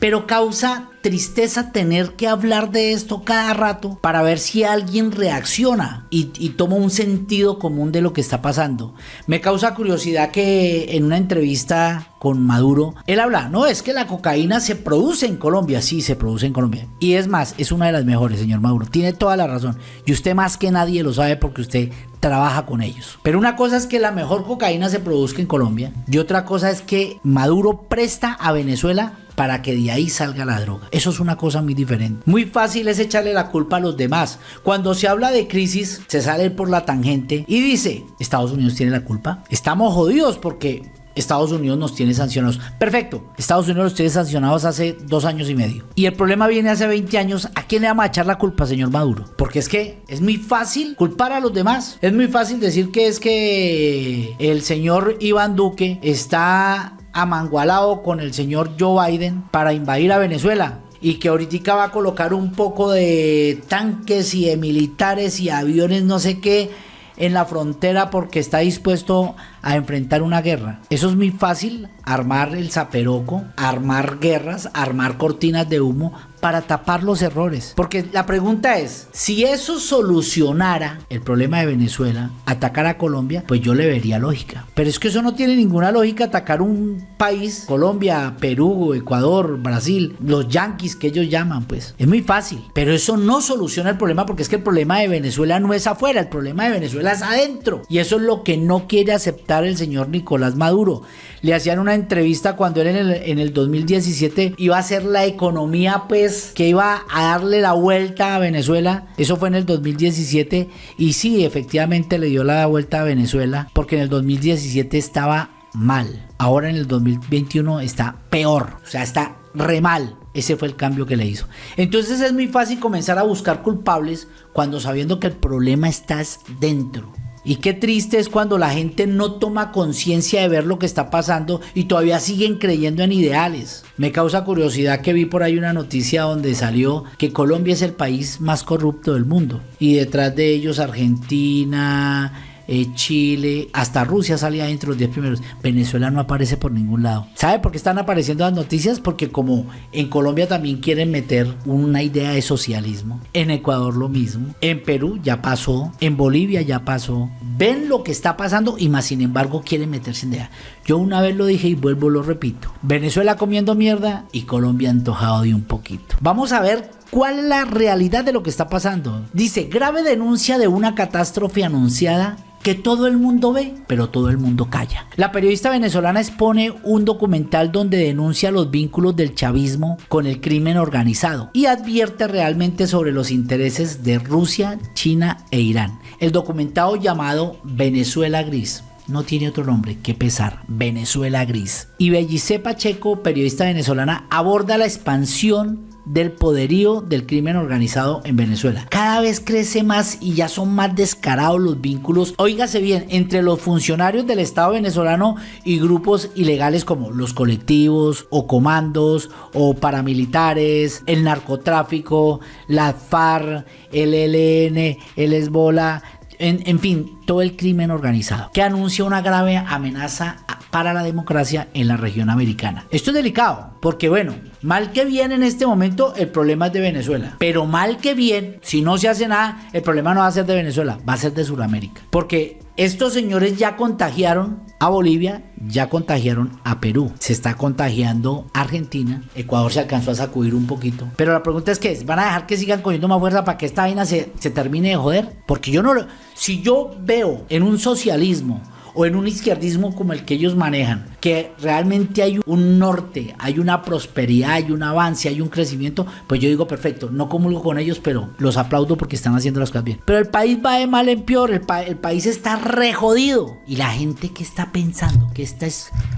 pero causa tristeza tener que hablar de esto cada rato para ver si alguien reacciona y, toma un sentido común de lo que está pasando. Me causa curiosidad que en una entrevista con Maduro, él habla, no, es que la cocaína se produce en Colombia, sí, se produce en Colombia. Y es más, es una de las mejores, señor Maduro, tiene toda la razón. Y usted más que nadie lo sabe porque usted trabaja con ellos. Pero una cosa es que la mejor cocaína se produzca en Colombia y otra cosa es que Maduro presta a Venezuela para que de ahí salga la droga. Eso es una cosa muy diferente. Muy fácil es echarle la culpa a los demás. Cuando se habla de crisis, se sale por la tangente y dice, Estados Unidos tiene la culpa. Estamos jodidos porque Estados Unidos nos tiene sancionados. Perfecto, Estados Unidos los tiene sancionados hace dos años y medio. Y el problema viene hace 20 años. ¿A quién le vamos a echar la culpa, señor Maduro? Porque es que es muy fácil culpar a los demás. Es muy fácil decir que es que el señor Iván Duque está amangualado con el señor Joe Biden para invadir a Venezuela y que ahorita va a colocar un poco de tanques y de militares y aviones no sé qué en la frontera porque está dispuesto a enfrentar una guerra. Eso es muy fácil, armar el zaperoco, armar guerras, armar cortinas de humo para tapar los errores. Porque la pregunta es, si eso solucionara el problema de Venezuela, atacar a Colombia, pues yo le vería lógica. Pero es que eso no tiene ninguna lógica atacar un país, Colombia, Perú, Ecuador, Brasil, los yanquis que ellos llaman, pues. Es muy fácil. Pero eso no soluciona el problema porque es que el problema de Venezuela no es afuera, el problema de Venezuela es adentro. Y eso es lo que no quiere aceptar el señor Nicolás Maduro. Le hacían una entrevista cuando él en el, en el 2017 iba a hacer la economía, pues que iba a darle la vuelta a Venezuela. Eso fue en el 2017 y sí, efectivamente le dio la vuelta a Venezuela porque en el 2017 estaba mal. Ahora en el 2021 está peor, o sea, está re mal. Ese fue el cambio que le hizo. Entonces es muy fácil comenzar a buscar culpables cuando sabiendo que el problema está dentro. Y qué triste es cuando la gente no toma conciencia de ver lo que está pasando y todavía siguen creyendo en ideales. Me causa curiosidad que vi por ahí una noticia donde salió que Colombia es el país más corrupto del mundo. Y detrás de ellos Argentina, eh, Chile, hasta Rusia salía dentro de los 10 primeros. Venezuela no aparece por ningún lado. ¿Sabe por qué están apareciendo las noticias? Porque como en Colombia también quieren meter una idea de socialismo, en Ecuador lo mismo, en Perú ya pasó, en Bolivia ya pasó. Ven lo que está pasando y más sin embargo quieren meterse en idea. Yo una vez lo dije y vuelvo lo repito. Venezuela comiendo mierda y Colombia antojado de un poquito. Vamos a ver ¿Cuál es la realidad de lo que está pasando? Dice, grave denuncia de una catástrofe anunciada que todo el mundo ve, pero todo el mundo calla. La periodista venezolana expone un documental donde denuncia los vínculos del chavismo con el crimen organizado y advierte realmente sobre los intereses de Rusia, China e Irán. El documentado llamado Venezuela Gris no tiene otro nombre que pesar, Venezuela Gris. Y Bellice Pacheco, periodista venezolana, aborda la expansión del poderío del crimen organizado en Venezuela. Cada vez crece más y ya son más descarados los vínculos, óigase bien, entre los funcionarios del Estado venezolano y grupos ilegales como los colectivos o comandos o paramilitares, el narcotráfico, la FARC, el ELN, el Hezbollah, en, fin, todo el crimen organizado, que anuncia una grave amenaza para la democracia en la región americana. Esto es delicado, porque bueno, mal que bien en este momento el problema es de Venezuela, pero mal que bien, si no se hace nada, el problema no va a ser de Venezuela, va a ser de Sudamérica, porque estos señores ya contagiaron a Bolivia, ya contagiaron a Perú, se está contagiando Argentina, Ecuador se alcanzó a sacudir un poquito, pero la pregunta es que van a dejar que sigan cogiendo más fuerza para que esta vaina se, se termine de joder, porque yo no lo, si yo veo en un socialismo o en un izquierdismo como el que ellos manejan, que realmente hay un norte, hay una prosperidad, hay un avance, hay un crecimiento, pues yo digo perfecto, no comulgo con ellos, pero los aplaudo porque están haciendo las cosas bien. Pero el país va de mal en peor, el, el país está re jodido. Y la gente que está pensando, que está,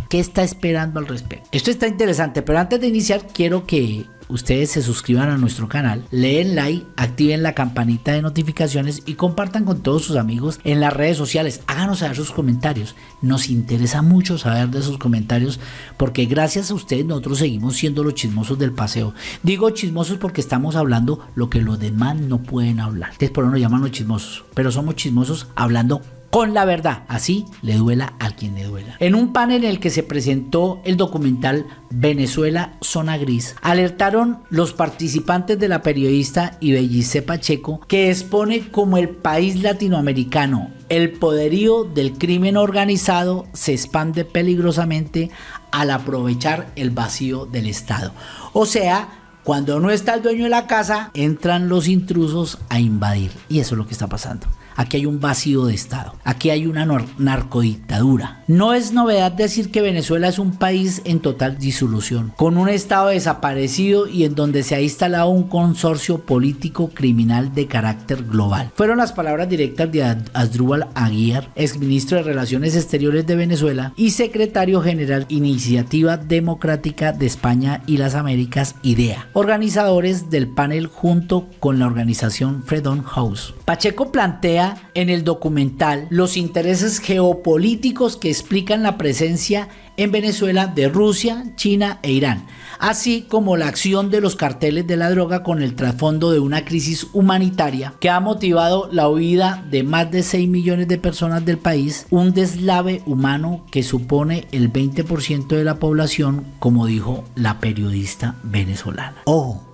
que está esperando al respecto. Esto está interesante, pero antes de iniciar quiero que ustedes se suscriban a nuestro canal, leen like, activen la campanita de notificaciones y compartan con todos sus amigos en las redes sociales. Háganos saber sus comentarios. Nos interesa mucho saber de sus comentarios porque gracias a ustedes nosotros seguimos siendo los chismosos del paseo. Digo chismosos porque estamos hablando lo que los demás no pueden hablar. Entonces por eso nos llaman los chismosos. Pero somos chismosos hablando con la verdad, así le duela a quien le duela. En un panel en el que se presentó el documental Venezuela Zona Gris, alertaron los participantes de la periodista Ibellice Pacheco que expone como el país latinoamericano el poderío del crimen organizado se expande peligrosamente al aprovechar el vacío del Estado. O sea, cuando no está el dueño de la casa, entran los intrusos a invadir. Y eso es lo que está pasando. Aquí hay un vacío de Estado. Aquí hay una narcodictadura. No es novedad decir que Venezuela es un país en total disolución, con un Estado desaparecido y en donde se ha instalado un consorcio político criminal de carácter global. Fueron las palabras directas de Asdrúbal Aguiar, exministro de Relaciones Exteriores de Venezuela y secretario general Iniciativa Democrática de España y las Américas, IDEA, organizadores del panel junto con la organización Freedom House. Pacheco plantea en el documental los intereses geopolíticos que explican la presencia en Venezuela de Rusia, China e Irán, así como la acción de los carteles de la droga con el trasfondo de una crisis humanitaria que ha motivado la huida de más de 6 millones de personas del país, un deslave humano que supone el 20% de la población, como dijo la periodista venezolana.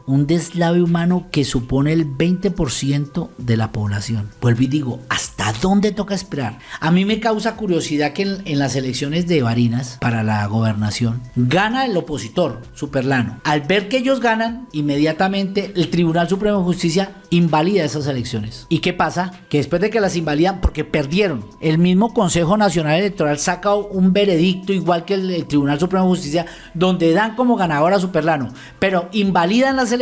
Un deslave humano que supone el 20% de la población. Vuelvo y digo, ¿hasta dónde toca esperar? A mí me causa curiosidad que en, las elecciones de Barinas para la gobernación gana el opositor, Superlano. Al ver que ellos ganan, inmediatamente el Tribunal Supremo de Justicia invalida esas elecciones. ¿Y qué pasa? Que después de que las invalidan, porque perdieron, el mismo Consejo Nacional Electoral saca un veredicto igual que el, Tribunal Supremo de Justicia, donde dan como ganador a Superlano, pero invalidan las elecciones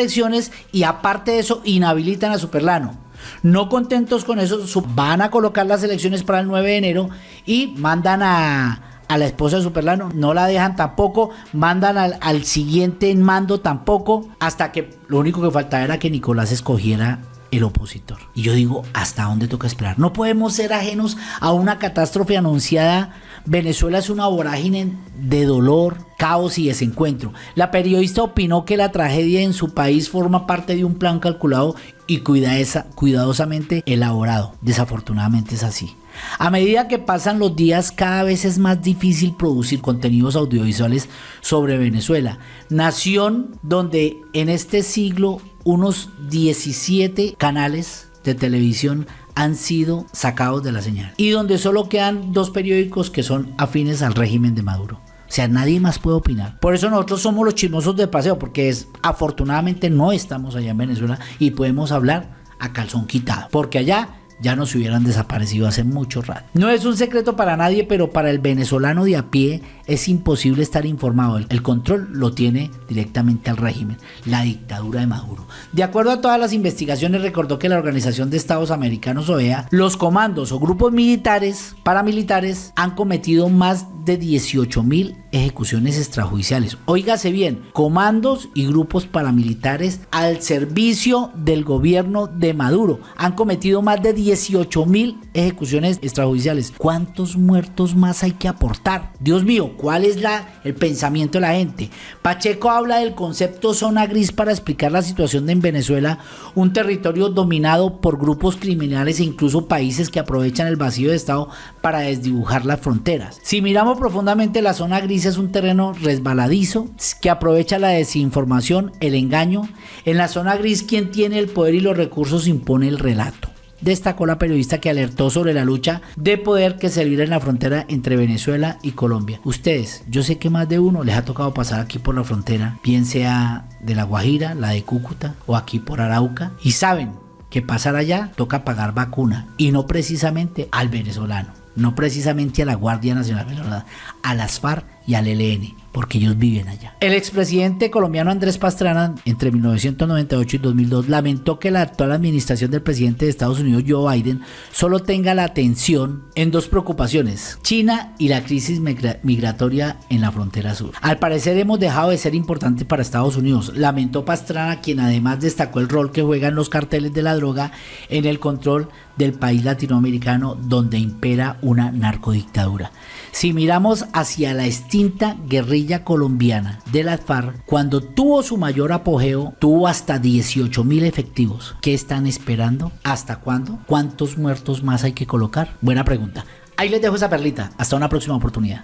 y aparte de eso inhabilitan a Superlano. No contentos con eso, van a colocar las elecciones para el 9 de enero y mandan a, la esposa de Superlano, no la dejan tampoco, mandan al, al, siguiente en mando tampoco, hasta que lo único que faltaba era que Nicolás escogiera el opositor. Y yo digo, ¿hasta dónde toca esperar? No podemos ser ajenos a una catástrofe anunciada. Venezuela es una vorágine de dolor, caos y desencuentro. La periodista opinó que la tragedia en su país forma parte de un plan calculado y cuidadosamente elaborado. Desafortunadamente es así. A medida que pasan los días, cada vez es más difícil producir contenidos audiovisuales sobre Venezuela, nación donde en este siglo unos 17 canales de televisión han sido sacados de la señal y donde solo quedan dos periódicos que son afines al régimen de Maduro. O sea, nadie más puede opinar. Por eso nosotros somos los chismosos de paseo, porque es afortunadamente no estamos allá en Venezuela y podemos hablar a calzón quitado, porque allá ya nos hubieran desaparecido hace mucho rato. No es un secreto para nadie, pero para el venezolano de a pie es imposible estar informado. El control lo tiene directamente al régimen, la dictadura de Maduro. De acuerdo a todas las investigaciones, recordó que la Organización de Estados Americanos, OEA, los comandos o grupos militares, paramilitares, han cometido más de 18 mil ejecuciones extrajudiciales. Óigase bien, comandos y grupos paramilitares al servicio del gobierno de Maduro han cometido más de 18 mil ejecuciones extrajudiciales. ¿Cuántos muertos más hay que aportar? Dios mío, ¿Cuál es la, el pensamiento de la gente? Pacheco habla del concepto zona gris para explicar la situación en Venezuela, un territorio dominado por grupos criminales e incluso países que aprovechan el vacío de Estado para desdibujar las fronteras. Si miramos profundamente, la zona gris es un terreno resbaladizo que aprovecha la desinformación, el engaño. En la zona gris, quien tiene el poder y los recursos impone el relato destacó la periodista que alertó sobre la lucha de poder que se vive en la frontera entre Venezuela y Colombia. Ustedes, yo sé que más de uno les ha tocado pasar aquí por la frontera, bien sea de La Guajira, la de Cúcuta o aquí por Arauca, y saben que pasar allá toca pagar vacuna y no precisamente al venezolano, no precisamente a la Guardia Nacional a las FARC y al ELN porque ellos viven allá. El expresidente colombiano Andrés Pastrana, entre 1998 y 2002, lamentó que la actual administración del presidente de Estados Unidos, Joe Biden, solo tenga la atención en dos preocupaciones, China y la crisis migratoria en la frontera sur. Al parecer hemos dejado de ser importante para Estados Unidos, lamentó Pastrana, quien además destacó el rol que juegan los carteles de la droga en el control del país latinoamericano donde impera una narcodictadura. Si miramos hacia la estima extinta guerrilla colombiana de las FARC, cuando tuvo su mayor apogeo, tuvo hasta 18 mil efectivos. ¿Qué están esperando? ¿Hasta cuándo? ¿Cuántos muertos más hay que colocar? Buena pregunta. Ahí les dejo esa perlita. Hasta una próxima oportunidad.